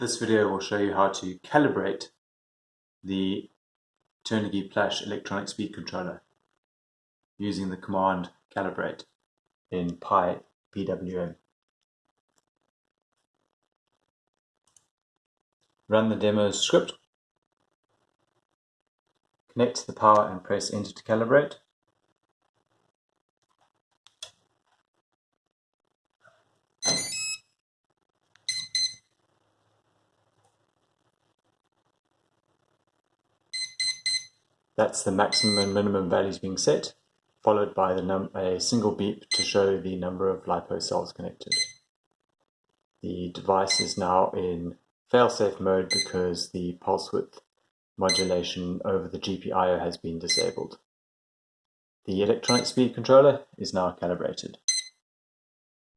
This video will show you how to calibrate the Turnigy Plush electronic speed controller using the command calibrate in Pi PWM. Run the demo script, connect to the power and press enter to calibrate. That's the maximum and minimum values being set, followed by a single beep to show the number of LiPo cells connected. The device is now in failsafe mode because the pulse width modulation over the GPIO has been disabled. The electronic speed controller is now calibrated.